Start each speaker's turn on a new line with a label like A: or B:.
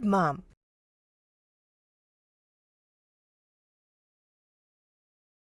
A: Good, Mom.